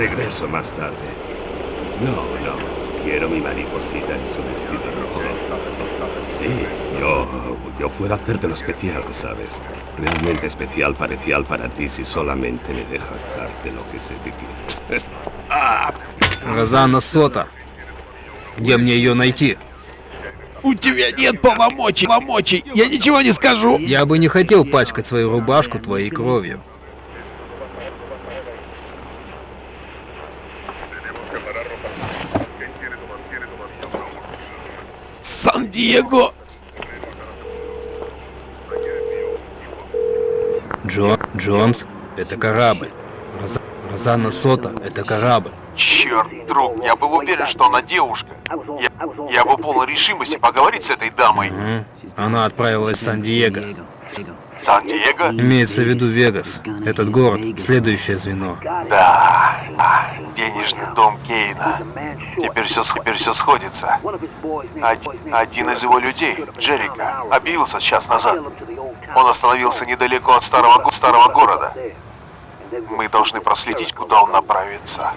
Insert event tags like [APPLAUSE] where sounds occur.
Regreso más tarde. No, no. Quiero mi mariposita en su vestido rojo. Sí, yo, yo puedo hacértelo especial, ¿sabes? Realmente especial, parecial para ti si solamente me dejas darte lo que sé que quieres. [LAUGHS] Ah, Розанна Сота. Где мне ее найти? У тебя нет полномочий, полномочий. Я ничего не скажу. Я бы не хотел пачкать свою рубашку твоей кровью. Сан-Диего. Джон, Джонс, это корабль. Роза- Розанна Сота, это корабль. Черт, друг, я был уверен, что она девушка. Я, я был полон решимости поговорить с этой дамой. Мгм. Она отправилась в Сан-Диего. Сан-Диего? Имеется в виду Вегас. Этот город — следующее звено. Да, да, денежный дом Кейна. Теперь все, теперь все сходится. Один, один из его людей, Джерика, объявился час назад. Он остановился недалеко от старого, го- старого города. Мы должны проследить, куда он направится.